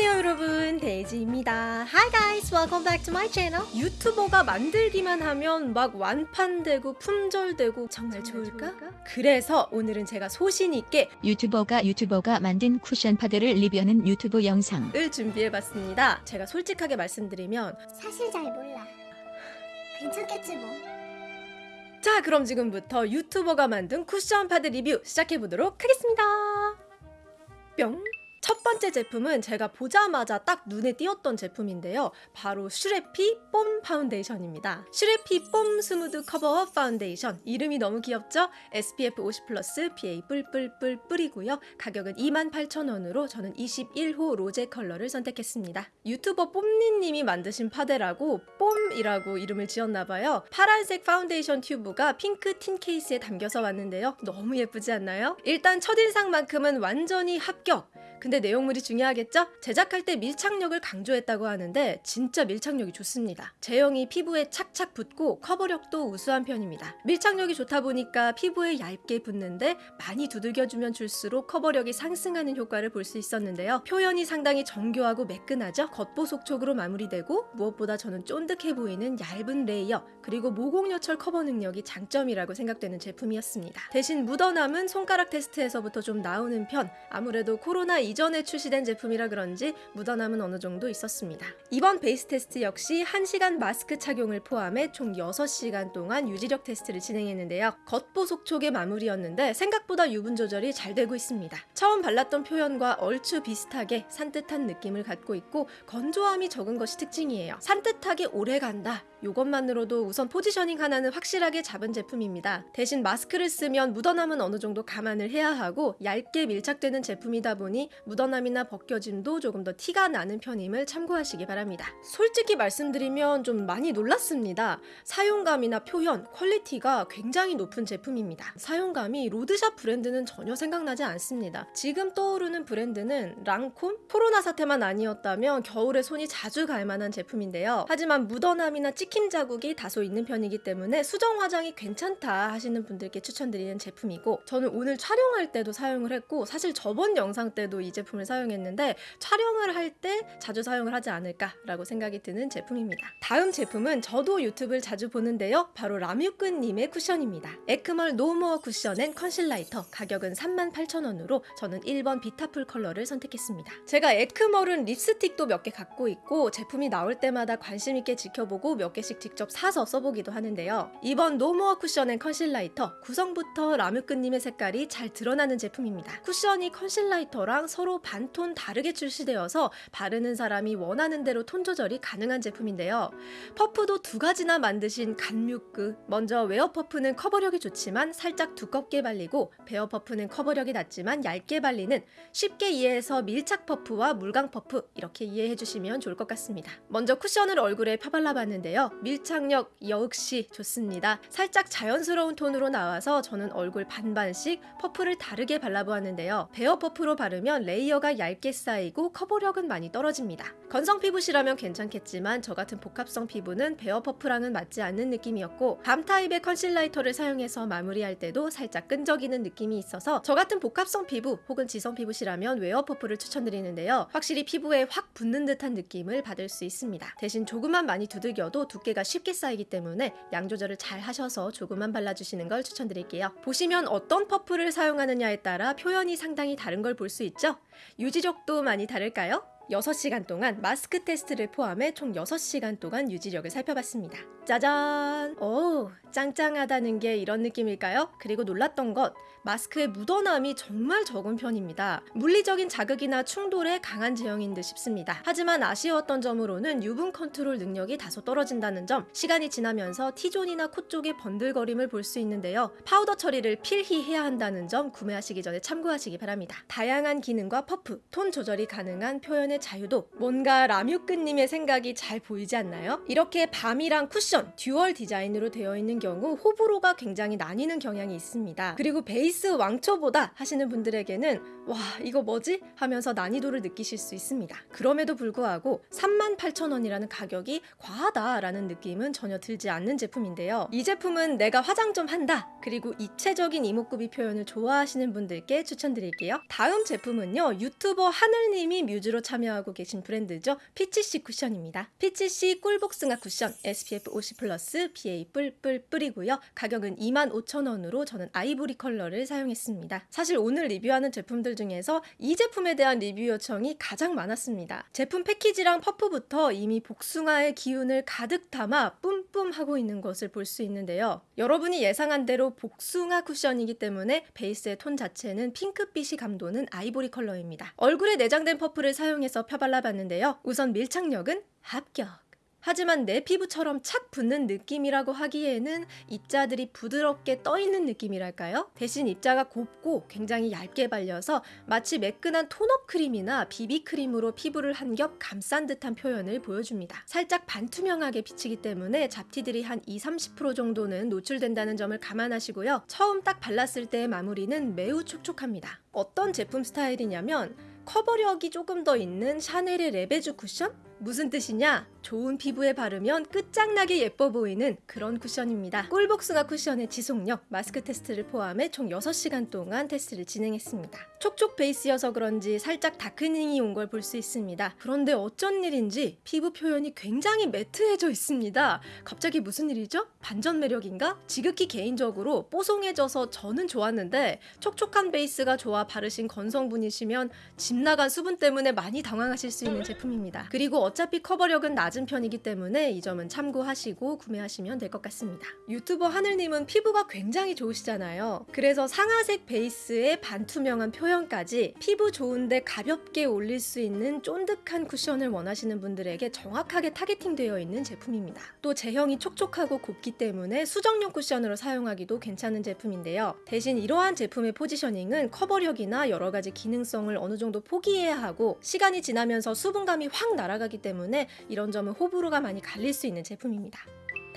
안녕하세요 여러분. 데이지입니다. Hi guys. Welcome back to my channel. 유튜버가 만들기만 하면 막 완판되고 품절되고 정말, 좋을까? 그래서 오늘은 제가 소신있게 유튜버가 유튜버가 만든 쿠션 파데를 리뷰하는 유튜브 영상. 을 준비해봤습니다. 제가 솔직하게 말씀드리면 사실 잘 몰라. 괜찮겠지 뭐. 자 그럼 지금부터 유튜버가 만든 쿠션 파데 리뷰 시작해보도록 하겠습니다. 뿅 첫 번째 제품은 제가 보자마자 딱 눈에 띄었던 제품인데요. 바로 슈레피 뽐 파운데이션입니다. 슈레피 뽐 smooth cover up 파운데이션 이름이 너무 귀엽죠? SPF 50 플러스 PA 뿔뿔뿔 뿔이고요. 가격은 28,000원으로 저는 21호 로제 컬러를 선택했습니다. 유튜버 뽐니님이 만드신 파데라고 뽐이라고 이름을 지었나봐요. 파란색 파운데이션 튜브가 핑크 tin 케이스에 담겨서 왔는데요. 너무 예쁘지 않나요? 일단 첫인상만큼은 완전히 합격! 근데 내용물이 중요하겠죠? 제작할 때 밀착력을 강조했다고 하는데 진짜 밀착력이 좋습니다. 제형이 피부에 착착 붙고 커버력도 우수한 편입니다. 밀착력이 좋다 보니까 피부에 얇게 붙는데 많이 두들겨주면 줄수록 커버력이 상승하는 효과를 볼 수 있었는데요. 표현이 상당히 정교하고 매끈하죠? 겉보속촉으로 마무리되고 무엇보다 저는 쫀득해 보이는 얇은 layer 그리고 모공 요철 커버 능력이 장점이라고 생각되는 제품이었습니다. 대신 묻어남은 손가락 테스트에서부터 좀 나오는 편 아무래도 코로나 이전에 출시된 제품이라 그런지 묻어남은 어느 정도 있었습니다. 이번 베이스 테스트 역시 1시간 마스크 착용을 포함해 총 6시간 동안 유지력 테스트를 진행했는데요. 겉보속촉의 마무리였는데 생각보다 유분 조절이 잘 되고 있습니다. 처음 발랐던 표현과 얼추 비슷하게 산뜻한 느낌을 갖고 있고 건조함이 적은 것이 특징이에요. 산뜻하게 오래 간다. 이것만으로도 우선 포지셔닝 하나는 확실하게 잡은 제품입니다. 대신 마스크를 쓰면 묻어남은 어느 정도 감안을 해야 하고 얇게 밀착되는 제품이다 보니 묻어남이나 벗겨짐도 조금 더 티가 나는 편임을 참고하시기 바랍니다. 솔직히 말씀드리면 좀 많이 놀랐습니다. 사용감이나 표현, quality가 굉장히 높은 제품입니다. 사용감이 로드샵 브랜드는 전혀 생각나지 않습니다. 지금 떠오르는 브랜드는 랑콤? 코로나 사태만 아니었다면 겨울에 손이 자주 갈 만한 제품인데요. 하지만 묻어남이나 찍힘 자국이 다소 있는 편이기 때문에 수정 화장이 괜찮다 하시는 분들께 추천드리는 제품이고 저는 오늘 촬영할 때도 사용을 했고 사실 저번 영상 때도 이 제품을 사용했는데 촬영을 할 때 자주 사용을 하지 않을까라고 생각이 드는 제품입니다. 다음 제품은 저도 유튜브를 자주 보는데요. 바로 라뮤끄님의 쿠션입니다. 에크멀 no more 쿠션 and 컨실라이터 가격은 38,000원으로 저는 1번 비타풀 컬러를 선택했습니다. 제가 에크멀은 립스틱도 몇 개 갖고 있고 제품이 나올 때마다 관심 있게 지켜보고 몇 개씩 직접 사서 써보기도 하는데요. 이번 no more 쿠션 and 컨실라이터 구성부터 라뮤끄님의 색깔이 잘 드러나는 제품입니다. 쿠션이 컨실라이터랑 서로 반톤 다르게 출시되어서 바르는 사람이 원하는 대로 톤 조절이 가능한 제품인데요. 퍼프도 두 가지나 만드신 갓뮤끄 먼저 웨어 퍼프는 커버력이 좋지만 살짝 두껍게 발리고 bare 퍼프는 커버력이 낮지만 얇게 발리는 쉽게 이해해서 밀착 퍼프와 물광 퍼프 이렇게 이해해 주시면 좋을 것 같습니다. 먼저 쿠션을 얼굴에 펴발라봤는데요. 밀착력 역시 좋습니다. 살짝 자연스러운 톤으로 나와서 저는 얼굴 반반씩 퍼프를 다르게 발라보았는데요. bare 퍼프로 바르면 layer가 얇게 쌓이고 커버력은 많이 떨어집니다. 건성 피부시라면 괜찮겠지만 저 같은 복합성 피부는 bare 퍼프랑은 맞지 않는 느낌이었고 balm 타입의 컨실라이터를 사용해서 마무리할 때도 살짝 끈적이는 느낌이 있어서 저 같은 복합성 피부 혹은 지성 피부시라면 웨어 퍼프를 추천드리는데요. 확실히 피부에 확 붙는 듯한 느낌을 받을 수 있습니다. 대신 조금만 많이 두들겨도 두께가 쉽게 쌓이기 때문에 양 조절을 잘 하셔서 조금만 발라주시는 걸 추천드릴게요. 보시면 어떤 퍼프를 사용하느냐에 따라 표현이 상당히 다른 걸 볼 수 있죠? 유지력도 많이 다를까요? 6시간 동안 마스크 테스트를 포함해 총 6시간 동안 유지력을 살펴봤습니다. 짜잔! 오, 짱짱하다는 게 이런 느낌일까요? 그리고 놀랐던 것, 마스크의 묻어남이 정말 적은 편입니다. 물리적인 자극이나 충돌에 강한 제형인 듯 싶습니다. 하지만 아쉬웠던 점으로는 유분 컨트롤 능력이 다소 떨어진다는 점, 시간이 지나면서 T존이나 코 쪽의 번들거림을 볼 수 있는데요. 파우더 처리를 필히 해야 한다는 점 구매하시기 전에 참고하시기 바랍니다. 다양한 기능과 퍼프, 톤 조절이 가능한 표현의 자유도 뭔가 라뮤끄님의 생각이 잘 보이지 않나요? 이렇게 balm이랑 쿠션, dual 디자인으로 되어 있는 경우 호불호가 굉장히 나뉘는 경향이 있습니다. 그리고 베이스 왕초보다 하시는 분들에게는 와 이거 뭐지? 하면서 난이도를 느끼실 수 있습니다. 그럼에도 불구하고 38,000원이라는 가격이 과하다라는 느낌은 전혀 들지 않는 제품인데요. 이 제품은 내가 화장 좀 한다. 그리고 입체적인 이목구비 표현을 좋아하시는 분들께 추천드릴게요. 다음 제품은요. 유튜버 하늘님이 뮤즈로 참여 참여하고 계신 브랜드죠. 피치씨 쿠션입니다. 피치씨 꿀복숭아 쿠션 SPF 50 플러스 PA 뿔뿔 뿔이고요. 가격은 25,000원으로 저는 아이보리 컬러를 사용했습니다. 사실 오늘 리뷰하는 제품들 중에서 이 제품에 대한 리뷰 요청이 가장 많았습니다. 제품 패키지랑 퍼프부터 이미 복숭아의 기운을 가득 담아 뿜뿜 하고 있는 것을 볼 수 있는데요. 여러분이 예상한 대로 복숭아 쿠션이기 때문에 베이스의 톤 자체는 핑크빛이 감도는 아이보리 컬러입니다. 얼굴에 내장된 퍼프를 사용해서 펴발라봤는데요. 우선 밀착력은 합격. 하지만 내 피부처럼 착 붙는 느낌이라고 하기에는 입자들이 부드럽게 떠있는 느낌이랄까요? 대신 입자가 곱고 굉장히 얇게 발려서 마치 매끈한 tone-up 크림이나 비비크림으로 피부를 한 겹 감싼 듯한 표현을 보여줍니다. 살짝 반투명하게 비치기 때문에 잡티들이 한 20-30% 정도는 노출된다는 점을 감안하시고요. 처음 딱 발랐을 때의 마무리는 매우 촉촉합니다. 어떤 제품 스타일이냐면 커버력이 조금 더 있는 샤넬의 레베주 쿠션? 무슨 뜻이냐? 좋은 피부에 바르면 끝장나게 예뻐 보이는 그런 쿠션입니다. 꿀복숭아 쿠션의 지속력, 마스크 테스트를 포함해 총 6시간 동안 테스트를 진행했습니다. 촉촉 베이스여서 그런지 살짝 darkening이 온 걸 볼 수 있습니다. 그런데 어쩐 일인지 피부 표현이 굉장히 matte해져 있습니다. 갑자기 무슨 일이죠? 반전 매력인가? 지극히 개인적으로 뽀송해져서 저는 좋았는데 촉촉한 베이스가 좋아 바르신 건성분이시면 집 나간 수분 때문에 많이 당황하실 수 있는 제품입니다. 그리고 어차피 커버력은 낮은 편이기 때문에 이 점은 참고하시고 구매하시면 될 것 같습니다. 유튜버 하늘님은 피부가 굉장히 좋으시잖아요. 그래서 상아색 베이스에 반투명한 표현까지 피부 좋은데 가볍게 올릴 수 있는 쫀득한 쿠션을 원하시는 분들에게 정확하게 targeting되어 있는 제품입니다. 또 제형이 촉촉하고 곱기 때문에 수정용 쿠션으로 사용하기도 괜찮은 제품인데요. 대신 이러한 제품의 positioning은 커버력이나 여러 가지 기능성을 어느 정도 포기해야 하고 시간이 지나면서 수분감이 확 날아가기 때문에 이런 점은 호불호가 많이 갈릴 수 있는 제품입니다.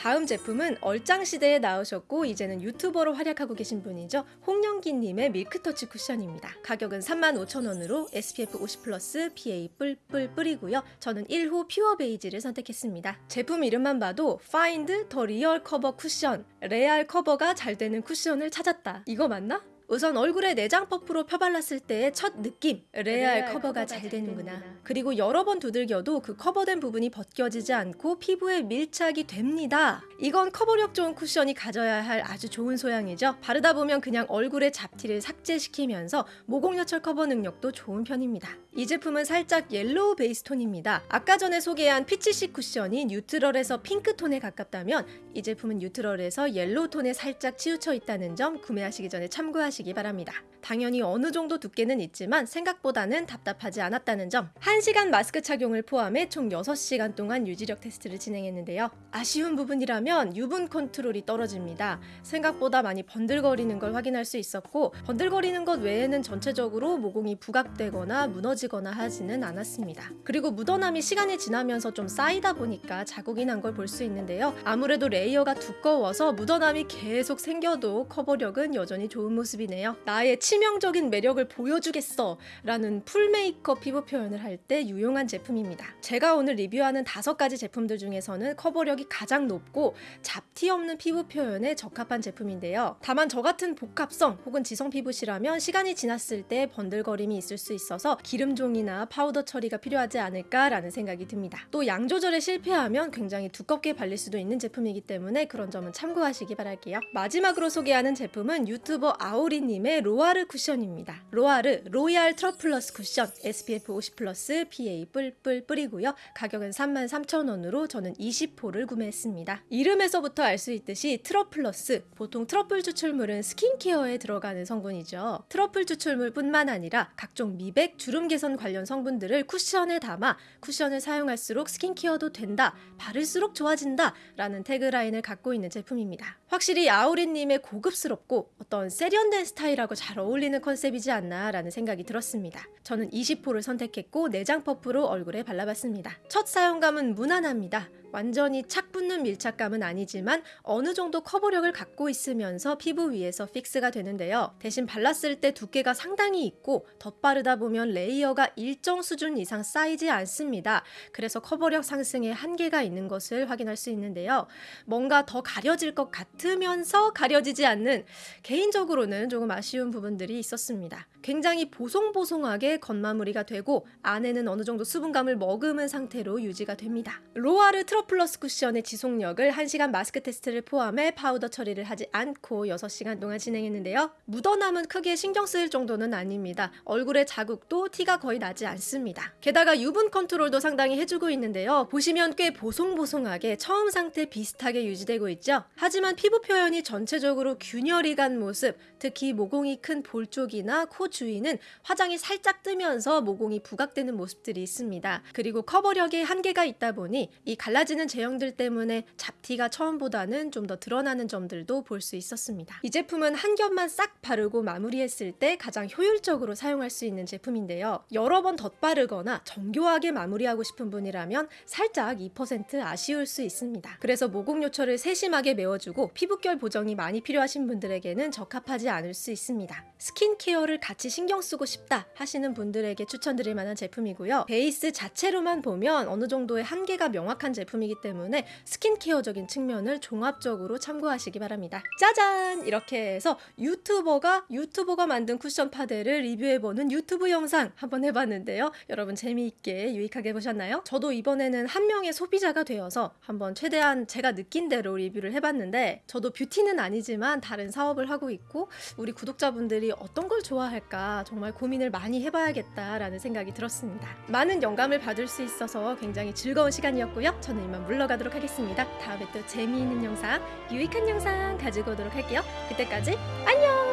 다음 제품은 얼짱 시대에 나오셨고 이제는 유튜버로 활약하고 계신 분이죠. 홍영기님의 밀크터치 쿠션입니다. 가격은 35,000원으로 SPF 50 플러스 PA 뿔뿔 뿔이고요. 저는 1호 퓨어 베이지를 선택했습니다. 제품 이름만 봐도 Find the Real Cover 쿠션, 레알 커버가 잘 되는 쿠션을 찾았다. 이거 맞나? 우선 얼굴에 내장 퍼프로 펴발랐을 때의 첫 느낌 레알, 커버가, 잘 되는구나. 그리고 여러 번 두들겨도 그 커버된 부분이 벗겨지지 않고 피부에 밀착이 됩니다. 이건 커버력 좋은 쿠션이 가져야 할 아주 좋은 소양이죠. 바르다 보면 그냥 얼굴의 잡티를 삭제시키면서 모공 요철 커버 능력도 좋은 편입니다 이 제품은 살짝 yellow 베이스 톤입니다 아까 전에 소개한 피치시 쿠션이 neutral에서 핑크톤에 가깝다면 이 제품은 neutral에서 yellow 톤에 살짝 치우쳐 있다는 점 구매하시기 전에 참고하시기 바랍니다. 당연히 어느 정도 두께는 있지만 생각보다는 답답하지 않았다는 점. 1시간 마스크 착용을 포함해 총 6시간 동안 유지력 테스트를 진행했는데요. 아쉬운 부분이라면 유분 컨트롤이 떨어집니다. 생각보다 많이 번들거리는 걸 확인할 수 있었고 번들거리는 것 외에는 전체적으로 모공이 부각되거나 무너지거나 하지는 않았습니다. 그리고 묻어남이 시간이 지나면서 좀 쌓이다 보니까 자국이 난 걸 볼 수 있는데요. 아무래도 layer가 두꺼워서 묻어남이 계속 생겨도 커버력은 여전히 좋은 모습이네요. 나의 치명적인 매력을 보여주겠어 라는 full 메이크업 피부 표현을 할 때 유용한 제품입니다. 제가 오늘 리뷰하는 다섯 가지 제품들 중에서는 커버력이 가장 높고 잡티 없는 피부 표현에 적합한 제품인데요. 다만 저 같은 복합성 혹은 지성 피부시라면 시간이 지났을 때 번들거림이 있을 수 있어서 기름 종이나 파우더 처리가 필요하지 않을까라는 생각이 듭니다. 또 양 조절에 실패하면 굉장히 두껍게 발릴 수도 있는 제품이기 때문에 그런 점은 참고하시기 바랄게요. 마지막으로 소개하는 제품은 유튜버 아오리님의 로아르 쿠션입니다. 로아르 로얄 트러플러스 쿠션 SPF 50 플러스 PA 뿔뿔 뿔이고요. 가격은 33,000원으로 저는 20호를 구매했습니다. 이름에서부터 알 수 있듯이 트러플러스 보통 트러플 추출물은 skincare에 들어가는 성분이죠. 트러플 추출물뿐만 아니라 각종 미백, 주름 개선 관련 성분들을 쿠션에 담아 쿠션을 사용할수록 skincare도 된다, 바를수록 좋아진다 라는 tagline을 갖고 있는 제품입니다. 확실히 아오리님의 고급스럽고 어떤 세련된 스타일하고 잘 어울리는 컨셉이지 않나 라는 생각이 들었습니다. 저는 20호를 선택했고 내장 퍼프로 얼굴에 발라봤습니다. 첫 사용감은 무난합니다. 완전히 착 붙는 밀착감은 아니지만 어느 정도 커버력을 갖고 있으면서 피부 위에서 fix가 되는데요. 대신 발랐을 때 두께가 상당히 있고 덧바르다 보면 layer가 일정 수준 이상 쌓이지 않습니다. 그래서 커버력 상승에 한계가 있는 것을 확인할 수 있는데요. 뭔가 더 가려질 것 같 으면서 가려지지 않는 개인적으로는 조금 아쉬운 부분들이 있었습니다. 굉장히 보송보송하게 겉마무리가 되고 안에는 어느 정도 수분감을 머금은 상태로 유지가 됩니다. 로아르 트러플러스 쿠션의 지속력을 1시간 마스크 테스트를 포함해 파우더 처리를 하지 않고 6시간 동안 진행했는데요. 묻어남은 크게 신경 쓰일 정도는 아닙니다. 얼굴에 자국도 티가 거의 나지 않습니다. 게다가 유분 컨트롤도 상당히 해주고 있는데요. 보시면 꽤 보송보송하게 처음 상태 비슷하게 유지되고 있죠. 하지만 피부 표현이 전체적으로 균열이 간 모습, 특히 모공이 큰 볼 쪽이나 코 주위는 화장이 살짝 뜨면서 모공이 부각되는 모습들이 있습니다. 그리고 커버력에 한계가 있다 보니 이 갈라지는 제형들 때문에 잡티가 처음보다는 좀 더 드러나는 점들도 볼 수 있었습니다. 이 제품은 한 겹만 싹 바르고 마무리했을 때 가장 효율적으로 사용할 수 있는 제품인데요. 여러 번 덧바르거나 정교하게 마무리하고 싶은 분이라면 살짝 2% 아쉬울 수 있습니다. 그래서 모공 요철을 세심하게 메워주고 피부결 보정이 많이 필요하신 분들에게는 적합하지 않을 수 있습니다. 스킨케어를 같이 신경 쓰고 싶다 하시는 분들에게 추천드릴 만한 제품이고요. 베이스 자체로만 보면 어느 정도의 한계가 명확한 제품이기 때문에 스킨케어적인 측면을 종합적으로 참고하시기 바랍니다. 짜잔! 이렇게 해서 유튜버가 유튜버가 만든 쿠션 파데를 리뷰해보는 유튜브 영상 한번 해봤는데요. 여러분 재미있게 유익하게 보셨나요? 저도 이번에는 한 명의 소비자가 되어서 한번 최대한 제가 느낀 대로 리뷰를 해봤는데 저도 뷰티는 아니지만 다른 사업을 하고 있고 우리 구독자분들이 어떤 걸 좋아할까 정말 고민을 많이 해봐야겠다라는 생각이 들었습니다. 많은 영감을 받을 수 있어서 굉장히 즐거운 시간이었고요. 저는 이만 물러가도록 하겠습니다. 다음에 또 재미있는 영상, 유익한 영상 가지고 오도록 할게요. 그때까지 안녕!